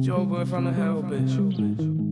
Joe boy from the hell, bitch.